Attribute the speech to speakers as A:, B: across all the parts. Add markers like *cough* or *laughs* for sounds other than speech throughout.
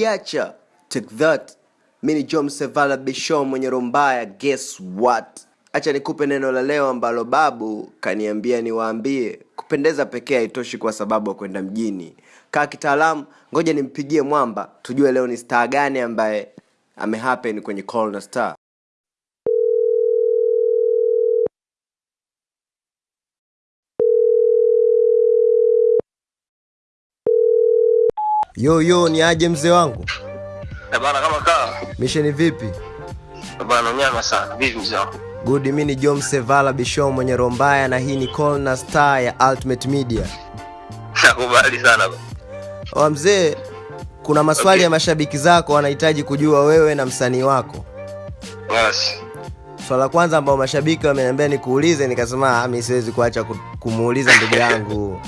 A: tunajiacha take that. Mi ni john sevala bishon mwenye rombaya guess what? Acha nikupe neno la leo ambalo babu kaniambia niwaambie. Kupendeza pekee haitoshi kwa sababu ya kwenda mjini. Kaa kitaalamu ngoja nimpigie mwamba. Tujue leo ni star gani ambaye amehappen kwenye call na star yo yo ni aje mzee wangu?
B: Eh, bana kama kaa
A: misheni vipi?
B: Eh, bana nyama sana. Vipi mzee wangu?
A: Good mimi ni jom sevala Bisho mwenye rombaya na hii ni call na star ya ultimate media. *laughs*
B: Nakubali sana bana.
A: wa mzee kuna maswali
B: Okay.
A: ya mashabiki zako wanahitaji kujua wewe na msanii wako.
B: Yes.
A: swala la kwanza ambao mashabiki wameniambia nikuulize nikasema "Ah, mi siwezi kuacha kumuuliza ndugu *laughs* yangu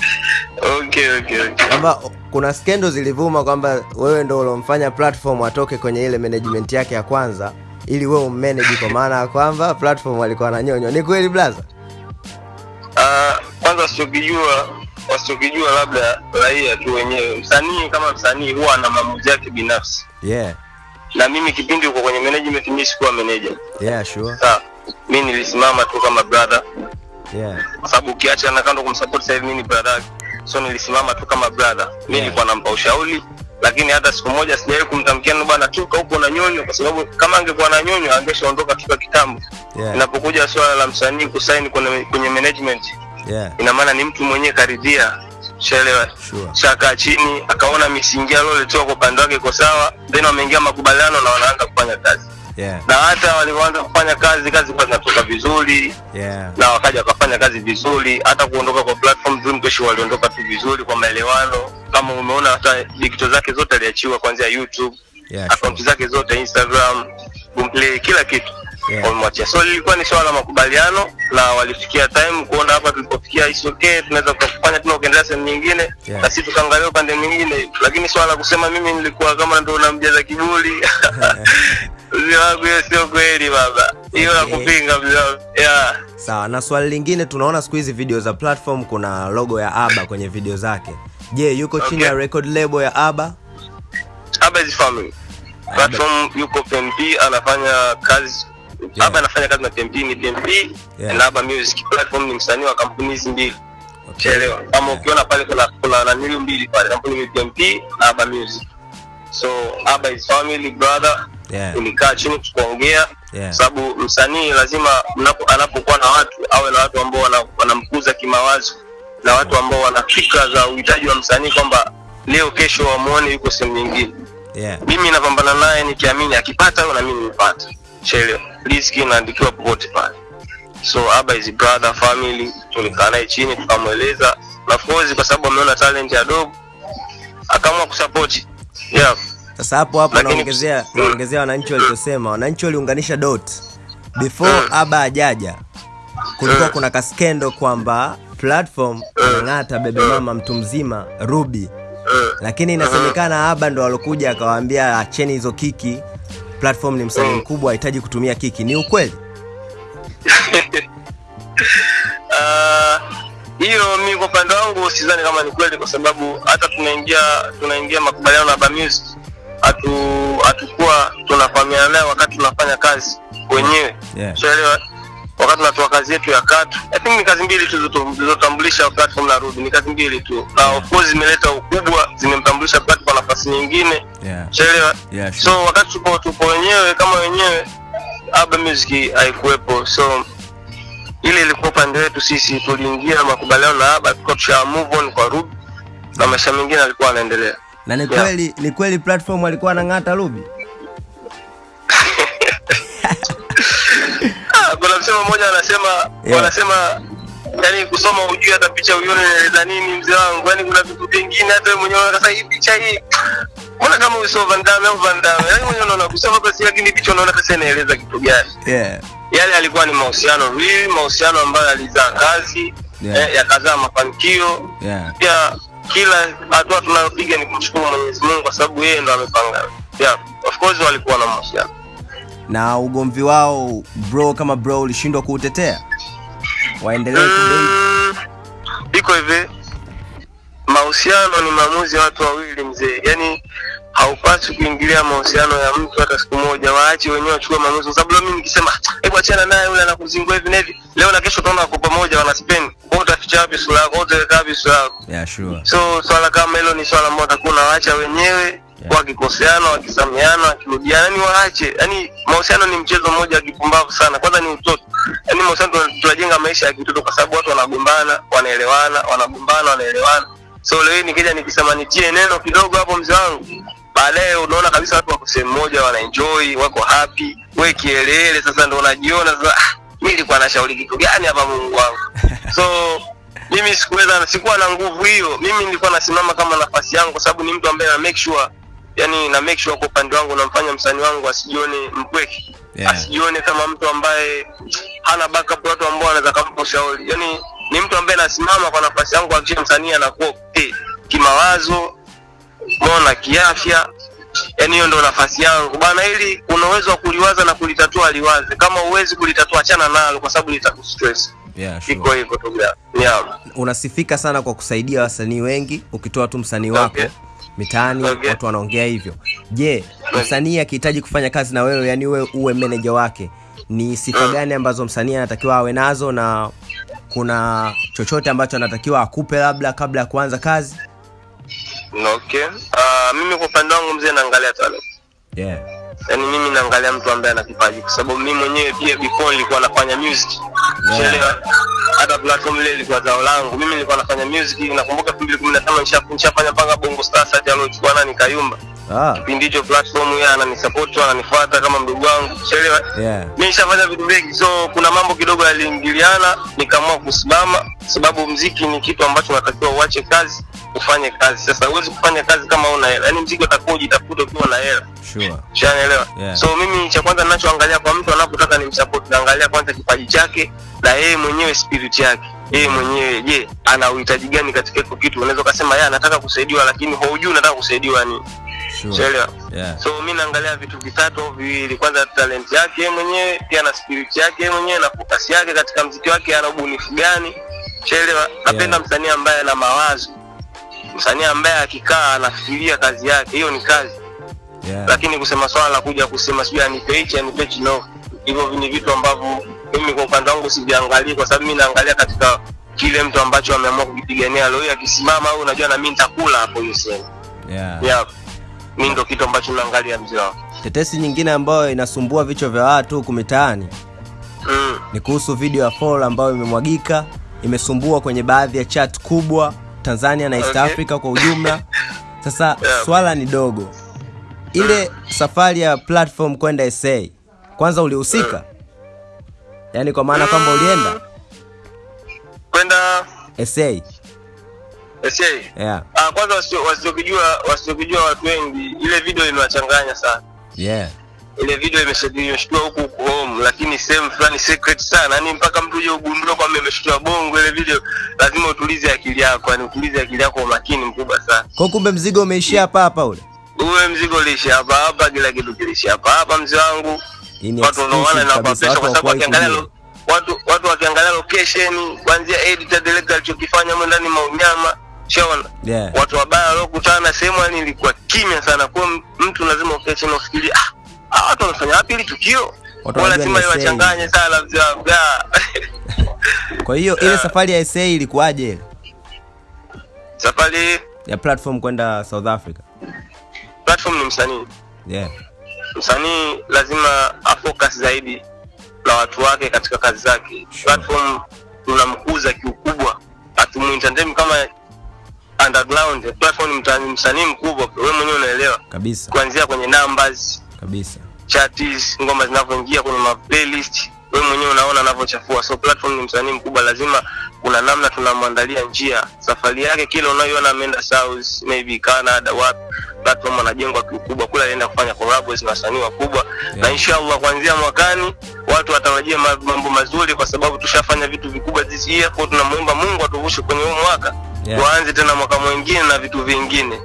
B: okay okay okay.
A: Kwamba kuna skendo zilivuma kwamba wewe ndo ulomfanya platform atoke kwenye ile management yake ya kwanza ili wewe ummanage kwa maana ya kwamba platform alikuwa ananyonywa. Ni kweli blaza
B: Ah, kwanza wasichokijua wasiokijua labda raia tu wenyewe. Msanii kama msanii huwa ana maamuzi yake binafsi.
A: Yeah.
B: Na mimi kipindi uko kwenye management mimi sikuwa manager.
A: Yeah sure.
B: Sawa mi nilisimama tu kama brother.
A: Yeah.
B: Kwa sababu ukiacha na kando kumsupport sasa hivi mimi ni brother. So nilisimama tu kama brother. Mi
A: Yeah.
B: nilikuwa nampa ushauri lakini hata siku moja sijawahi kumtamkia "No bwana tuka huko na nyonyo kwa sababu kama angekuwa na nyonyo angeshaondoka toka kitambo.
A: Yeah.
B: Inapokuja swala la msanii kusaini kwenye, kwenye management
A: yeah.
B: ina maana ni mtu mwenyewe karidhia. Shaelewa
A: sure.
B: Shakaa chini akaona misingi alioletewa kwa upande wake iko sawa then wameingia makubaliano na wanaanza kufanya kazi
A: yeah.
B: Na hata walivyoanza kufanya kazi kazi kwa zinatoka vizuri.
A: Yeah.
B: Na wakaja wakafanya kazi vizuri. Hata kuondoka kwa platform Dream kesho waliondoka tu vizuri kwa maelewano. Kama umeona hata digital zake zote aliachiwa kuanzia youtube
A: yeah
B: akaunti
A: sure.
B: zake zote instagram boomplay kila kitu.
A: Yeah.
B: wamemwachia so lilikuwa ni swala la makubaliano na walifikia time kuona hapa tulipofikia is okay tunaweza kufanya tena ukaendelea sehemu nyingine.
A: Yeah.
B: na sisi tukaangalia upande mwingine. Lakini swala la kusema mimi nilikuwa kama ndo namjaza kiburi *laughs* mzee wangu hiyo sio kweli baba hiyo
A: Okay.
B: kupinga mzee wangu yeah.
A: sawa na swali lingine tunaona siku hizi video za platform kuna logo ya aba kwenye video zake je yuko chini
B: Okay.
A: ya record label ya aba
B: Aba is family. Platform yuko PMP anafanya kazi
A: Yeah.
B: Aba anafanya kazi na PMP ni PMP
A: Yeah.
B: na Aba Music. Platform ni msanii wa kampuni hizi mbili.
A: okay.
B: Kama ukiona pale kuna kuna nanili mbili pale, kampuni ni PMP na Aba Music. So Aba is family brother.
A: Yeah.
B: Tulikaa chini tukaongea
A: Yeah.
B: sababu msanii lazima mnapo anapokuwa na watu awe na watu ambao wana- wanamkuza kimawazo na watu ambao wana fikra za uhitaji wa msanii kwamba leo kesho wamwone yuko sehemu nyingine
A: yeah.
B: mimi napambana naye nikiamini akipata na mimi nimepata chelewa riski inaandikiwa popote pale so aba is brother family tulikaa naye chini tukamweleza na of course kwa sababu ameona talent ya dogo akaamua kusupport yeah
A: sasa hapo hapo naongezea naongezea wananchi walichosema. Wananchi waliunganisha dot. Before
B: Mm.
A: aba ajaja kulikuwa
B: Mm.
A: kuna kaskendo kwamba platform anang'ata bebe mama mtu mzima ruby.
B: Mm.
A: lakini inasemekana aba ndo alokuja akawaambia acheni hizo kiki. Platform ni msanii
B: Mm.
A: mkubwa ahitaji kutumia kiki. Ni ukweli?
B: Ah, *laughs* hiyo mi kwa upande wangu sidhani kama ni kweli kwa sababu hata tunaingia tunaingia makubaliano na Aba Music hatukuwa tunafahamiana naye wakati tunafanya kazi wenyewe
A: Yeah.
B: Ushaelewa? wakati tunatoa kazi yetu ya katu I think ni kazi mbili tu zilizotambulisha platform na ni kazi mbili tu na of course zimeleta ukubwa zimemtambulisha platform nafasi nyingine
A: yeah.
B: Ushaelewa?
A: Yeah, sure.
B: so wakati tupo tupo wenyewe kama wenyewe Aba Music haikuwepo so ile ilikuwa upande wetu sisi tuliingia makubaliano na Aba tulikuwa tusha move on kwa rubi na maisha mengine alikuwa anaendelea
A: na ni
B: Yeah.
A: kweli ni kweli platform alikuwa anang'ata ruby *laughs*
B: Ah, kuna msemo mmoja anasema
A: Yeah.
B: wanasema yani kusoma ujui hata picha uione inaeleza nini mzee wangu yani kuna vitu vingine hata wewe mwenyewe unakasa sasa hii picha hii mbona kama uso Van Damme au Van Damme yani mwenyewe unaona kusoma basi lakini picha unaona sasa inaeleza kitu gani
A: yeah.
B: yale alikuwa ni mahusiano real mahusiano ambayo alizaa kazi
A: Yeah.
B: eh, yakazaa mafanikio
A: Yeah.
B: pia kila hatua tunayopiga ni kumshukuru Mwenyezi Mungu kwa sababu yeye ndo amepanga. Yeah of course walikuwa na mahusiano
A: na ugomvi wao bro kama bro ulishindwa kuutetea? Waendelee
B: Mm, iko hivi. Mahusiano ni maamuzi ya watu wawili mzee. Yani haupaswi kuingilia mahusiano ya mtu hata siku moja, waache wenyewe wachukue maamuzi, kwa sababu leo mimi nikisema hebu achana naye yule anakuzingua hivi na hivi, leo na kesho utaona wako pamoja wanaspend, wewe utaficha wapi sura yako?
A: Yeah sure
B: So swala kama hilo ni swala ambalo watakuwa nawaacha wenyewe
A: Yeah.
B: wakikoseana, wakisamiana, wakirudiana, yani waache. Yani mahusiano ni mchezo mmoja wa kipumbavu sana. Kwanza ni utoto, yani mahusiano tuna- tunajenga maisha ya kitoto, kwa sababu watu wanagombana, wanaelewana, wanagombana, wanaelewana. So leo nikija nikisema nitie neno kidogo hapo, mzee wangu, baadaye unaona kabisa watu wako sehemu moja, wanaenjoy, wako happy, we kielele. Sasa ndo unajiona sasa, mi mimi nilikuwa nashauri kitu gani hapa, Mungu wangu? *laughs* So mimi sikuweza sikuwa na nguvu hiyo. Mimi nilikuwa nasimama kama nafasi yangu kwa sababu ni mtu ambaye na make sure yani na make sure kwa upande wangu namfanya msanii wangu asijione mpweke
A: Yeah.
B: asijione kama mtu ambaye hana backup watu ambao wanaweza kumpa ushauri yani ni mtu ambaye nasimama kwa nafasi yangu akisha msanii anakuwa okay, kimawazo mbona kiafya. Yani hiyo ndo nafasi yangu. Bana ili una uwezo wa kuliwaza na kulitatua liwaze. Kama uwezi kulitatua achana nalo kwa sababu litakustress
A: yeah sure
B: iko hivyo tu yeah.
A: unasifika sana kwa kusaidia wasanii wengi ukitoa tu msanii wako
B: Okay.
A: mitaani
B: Okay.
A: watu wanaongea hivyo je msanii akihitaji kufanya kazi na wewe yani uwe, uwe meneja wake ni sifa gani ambazo msanii anatakiwa awe nazo na kuna chochote ambacho anatakiwa akupe labda kabla ya kuanza kazi
B: Okay. Uh, mimi kwa upande wangu mzee naangalia talent.
A: yeah.
B: Yaani mimi naangalia mtu ambaye ana kipaji kwa sababu mimi mwenyewe pia before nilikuwa nafanya music. Unaelewa? Hata platform ile ilikuwa zao langu. Mimi nilikuwa nafanya music nakumbuka 2015 nisha- nishafanya mpaka Bongo Star hata aliochukua nani Kayumba.
A: ah,
B: Kipindi hicho platform yeye ananisupport ananifuata kama mdogo wangu. Unaelewa?
A: yeah.
B: Mimi nishafanya vitu vingi so kuna mambo kidogo yaliingiliana nikaamua kusimama sababu mziki ni kitu ambacho unatakiwa uache kazi ufanye kazi sasa huwezi kufanya kazi kama una hela yaani mziki utakuwa ujitafute ukiwa na hela
A: sure.
B: Ushanielewa?
A: Yeah.
B: So mimi cha kwanza ninachoangalia kwa mtu anapotaka ni nimsupport, naangalia kwanza kipaji chake na yeye mwenyewe spirit yake. Yeye mwenyewe je, ana uhitaji gani katika hiko kitu? Unaweza ukasema yeye anataka kusaidiwa lakini haujui unataka kusaidiwa nini.
A: Sure.
B: Unaelewa?
A: Yeah.
B: So mimi naangalia vitu vitatu au viwili. Kwanza talent yake yeye mwenyewe, pia na spirit yake yeye mwenyewe na focus yake katika mziki wake, ana ubunifu gani? Chelewa, Napenda
A: Yeah.
B: msanii ambaye ana mawazo. Msanii ambaye akikaa anafikiria kazi yake, hiyo ni kazi
A: Yeah.
B: lakini kusema swala la kuja kusema sijui anipe hichi anipe hichi no hivyo ni vitu ambavyo mimi kwa upande wangu siviangalii kwa sababu mimi naangalia katika kile mtu ambacho ameamua kukipigania leo akisimama au unajua na mimi nitakula hapo hiyo sehemu
A: Yeah.
B: yeah. mimi ndo kitu ambacho naangalia mzee wangu
A: tetesi nyingine ambayo inasumbua vichwa vya watu huku mitaani
B: mm.
A: ni kuhusu video ya Fall ambayo imemwagika imesumbua kwenye baadhi ya chat kubwa Tanzania na East
B: Okay.
A: Africa kwa ujumla. *laughs* Sasa
B: Yeah.
A: swala ni dogo, ile safari ya platform kwenda SA kwanza ulihusika, yeah. yaani kwa maana kwamba ulienda
B: kwenda
A: SA?
B: SA
A: Yeah.
B: ah, kwanza wasio- wasiokijua wasiokijua watu wengi ile video imewachanganya sana
A: Yeah.
B: Ile video imesha- huku huku home lakini sehemu fulani secret sana. Yani mpaka mtu uje ugundue kwamba imeshtua bongo ile video lazima utulize akili yako yani utulize akili yako kwa makini mkubwa sana.
A: Kwa kumbe mzigo umeishia hapa hapa ule.
B: uwe mzigo uliishia hapa hapa kila kitu kilishia hapa hapa mzee wangu. Watu wanaoana na kwa
A: pesa,
B: kwa sababu wakiangalia watu watu wakiangalia location kuanzia editor director alichokifanya mwe ndani maunyama shaona
A: Yeah.
B: watu wabaya waliokutana sehemu yani ilikuwa kimya sana. Kwa mtu lazima ukae chini ufikirie ah ah, watu wanafanya wapi hili tukio lazima iwachanganye sana mzee Ah. *laughs*
A: Kwa hiyo ile safari ya SA ilikuwaje ile
B: safari
A: ya platform kwenda South Africa?
B: platform ni msanii
A: Yeah.
B: msanii lazima afocus zaidi na watu wake katika kazi zake
A: Sure.
B: platform tunamkuza kiukubwa hatumuintendem kama underground platform ni msanii mkubwa wewe mwenyewe unaelewa
A: Kabisa.
B: kuanzia kwenye numbers
A: Kabisa.
B: Chatis ngoma zinavyoingia kwenye ma playlist wewe mwenyewe unaona anavyochafua. So platform ni msanii mkubwa lazima kuna namna tunamwandalia njia. Safari yake kile unayoona ameenda south maybe canada wapi platform anajengwa kiukubwa kule alienda kufanya collabs na wasanii wakubwa. Yeah. na inshallah kuanzia mwakani watu watarajia mambo mazuri kwa sababu tushafanya vitu vikubwa this year. Kwa tunamuomba mungu atuvushe kwenye huu mwaka.
A: Yeah.
B: tuanze tena mwaka mwingine na vitu vingine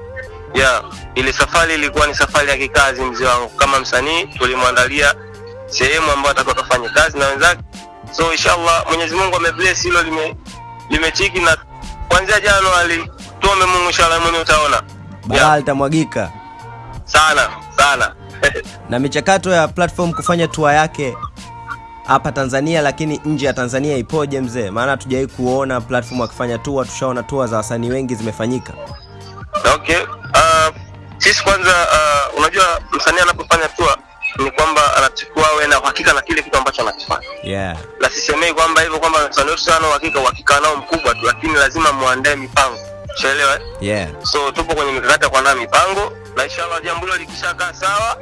B: yeah ile safari ilikuwa ni safari ya kikazi mzee wangu. Kama msanii tulimwandalia sehemu ambayo atakuwa kafanya kazi na wenzake. So inshallah mwenyezi mungu amebless hilo lime limechiki na kuanzia januari tuombe mungu inshallah mwenyewe utaona.
A: Balaa litamwagika.
B: sana sana. *laughs*
A: Na michakato ya platform kufanya tour yake hapa tanzania lakini nje ya tanzania ipoje mzee? Maana hatujawai kuona platform akifanya tour tushaona tour za wasanii wengi zimefanyika.
B: Okay sisi kwanza uh, unajua msanii anapofanya tour ni kwamba anachukua awe na uhakika na kile kitu ambacho anakifanya.
A: Yeah.
B: Na sisemei kwamba hivyo kwamba msanii wetu sana uhakika uhakika nao mkubwa tu lakini lazima muandae mipango. Shaelewa eh?
A: yeah.
B: So tupo kwenye mikakati ya kuandaa mipango na inshallah jambo hilo likishakaa sawa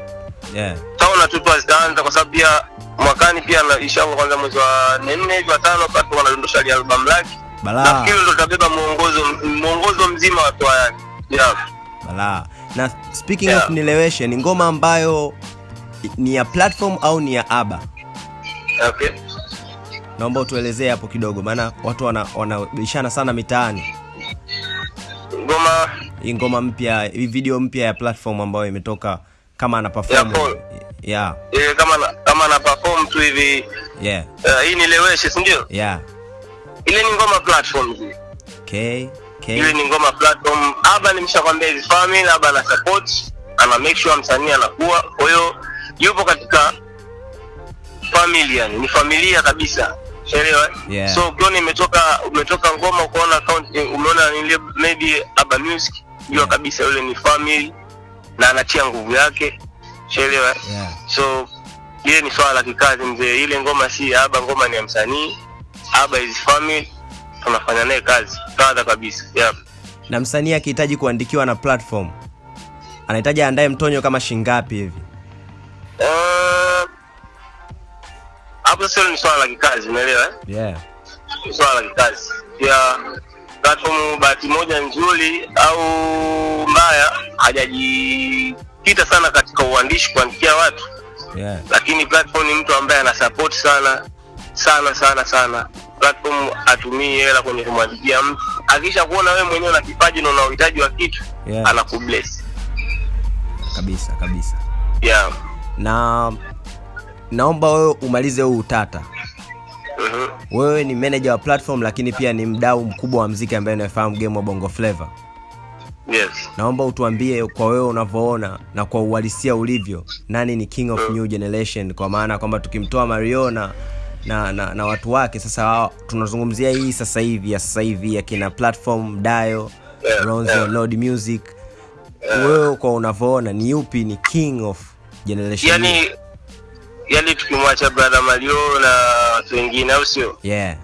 A: yeah.
B: taona tu tu zitaanza kwa sababu pia mwakani pia na inshallah kwanza mwezi wa 4 hivi wa 5 kwa sababu wanadondosha ile album lake.
A: Balaa.
B: Nafikiri ndo tutabeba muongozo muongozo mzima wa toa yake. Yeah.
A: balaa na speaking
B: Yeah.
A: of nileweshe ni ngoma ambayo ni ya platform au ni ya aba?
B: Okay.
A: Naomba utuelezee hapo kidogo maana watu wana- wanabishana sana mitaani.
B: Ngoma.
A: Hii ngoma mpya hii video mpya ya platform ambayo imetoka kama ana perform. Yeah.
B: Eh, kama na, kama ana perform tu hivi.
A: Yeah.
B: Uh, hii Nileweshe, si ndio?
A: Yeah.
B: Ile ni ngoma platform hii.
A: okay okay.
B: Ile ni ngoma platform. Aba nimeshakwambia hizi family aba ana support ana make sure msanii anakuwa. Kwa hiyo yupo katika family yani ni familia kabisa. Unaelewa?
A: Yeah.
B: so ukiona imetoka umetoka ngoma ukaona account umeona ile maybe aba music jua
A: Yeah.
B: kabisa yule ni family na anatia nguvu yake. Unaelewa?
A: yeah.
B: So ile ni swala la kikazi mzee. Ile ngoma si aba ngoma ni ya msanii. Aba is family tunafanya naye kazi kadha kabisa yeah.
A: na msanii akihitaji kuandikiwa na platform anahitaji aandae mtonyo kama shingapi hivi?
B: Eh, hapo sasa ni swala la kikazi umeelewa eh?
A: yeah.
B: Ni swala la kikazi. Pia platform bahati moja nzuri au mbaya hajajikita sana katika uandishi kuandikia watu.
A: Yeah.
B: Lakini platform ni mtu ambaye ana support sana sana sana sana platform atumii hela kwenye kumwandikia mtu akisha kuona wewe mwenyewe una kipaji na una uhitaji wa kitu
A: Yeah.
B: anakubless
A: kabisa kabisa
B: yeah.
A: na naomba wewe umalize huu utata
B: Mm-hmm.
A: wewe ni manager wa platform lakini pia ni mdau mkubwa wa mziki ambaye unafahamu game wa bongo flavor
B: yes
A: naomba utuambie kwa wewe unavyoona na kwa uhalisia ulivyo nani ni king of mm. new generation kwa maana kwamba tukimtoa mario na na, na, watu wake. Sasa tunazungumzia hii sasa hivi ya sasa hivi akina platform dayo Ronzo. Lord music. Wewe kwa unavyoona ni yupi ni king of generation
B: yani yani tukimwacha brother Mario na watu wengine au sio?
A: Yeah.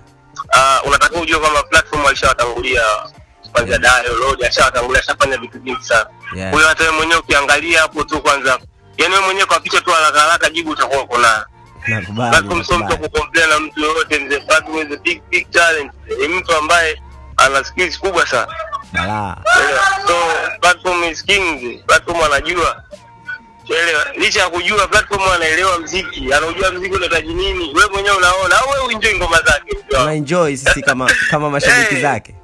B: Uh, unataka ujue kwamba platform alishawatangulia kwanza yeah. Dayo Lord ashawatangulia ashafanya vitu vingi sana.
A: Yeah.
B: Huyo hata wewe mwenyewe ukiangalia hapo tu kwanza yani wewe mwenyewe kwa picha tu haraka haraka jibu utakuwa uko nayo
A: nakubali
B: sio mtu wa na mtu yoyote mzee platform is a big big talent. Ni mtu ambaye ana skills kubwa sana.
A: Balaa
B: so platform is king platform anajua. Licha ya kujua platform anaelewa mziki. Mziki unahitaji nini? Wewe mwenyewe unaona au wewe ngoma zake?
A: Sisi kama *laughs* kama mashabiki
B: Hey.
A: zake?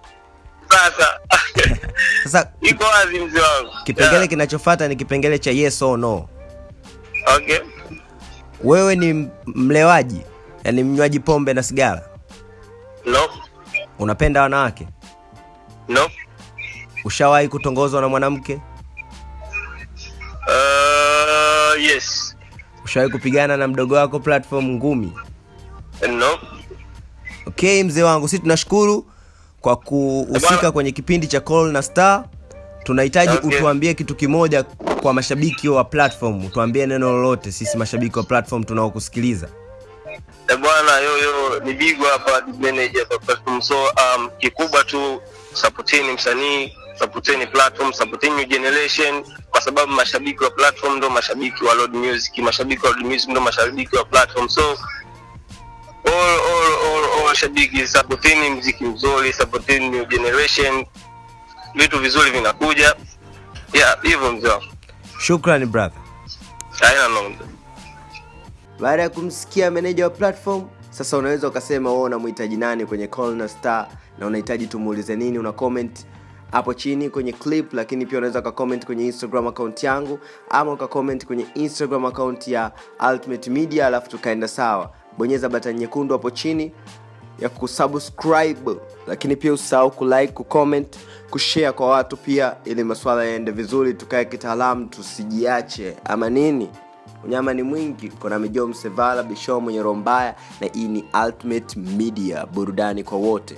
B: Sasa. *laughs*
A: Sasa *laughs*
B: iko wazi mzee wangu.
A: kipengele
B: Yeah.
A: kinachofata ni kipengele cha yes or no.
B: Okay
A: wewe ni mlewaji? Yani mnywaji pombe na sigara?
B: No.
A: Unapenda wanawake?
B: No.
A: Ushawahi kutongozwa na mwanamke?
B: Uh, yes.
A: Ushawahi kupigana na mdogo wako platform ngumi?
B: No.
A: Okay mzee wangu si tunashukuru kwa kuhusika kwenye kipindi cha call na star tunahitaji
B: Okay.
A: utuambie kitu kimoja kwa mashabiki wa platform utuambie neno lolote sisi mashabiki wa platform tunaokusikiliza
B: Eh, bwana yoyo ni bigwa hapa manager kwa platform so um, kikubwa tu supporteni msanii supporteni platform supporteni new generation kwa sababu mashabiki wa platform ndo mashabiki wa Lord Music mashabiki wa Lord Music ndo mashabiki wa platform so all all all, all shabiki supporteni mziki mzuri supporteni new generation vitu vizuri vinakuja. Yeah hivyo mzee wangu.
A: Shukrani brother.
B: Haina noma
C: baada ya kumsikia meneja wa platform sasa unaweza ukasema wewe unamhitaji nani kwenye call na star na unahitaji tumuulize nini una comment hapo chini kwenye clip lakini pia unaweza ukacomment kwenye instagram account yangu ama ukacomment kwenye instagram account ya ultimate media alafu tukaenda sawa. Bonyeza batani nyekundu hapo chini
A: ya kusubscribe lakini pia usahau kulike kucomment kushare kwa watu pia ili masuala yaende vizuri tukae kitaalamu tusijiache. Ama nini? Unyama ni mwingi. Kuna mijo msevala bisho mwenye roho mbaya na hii ni ultimate media burudani kwa wote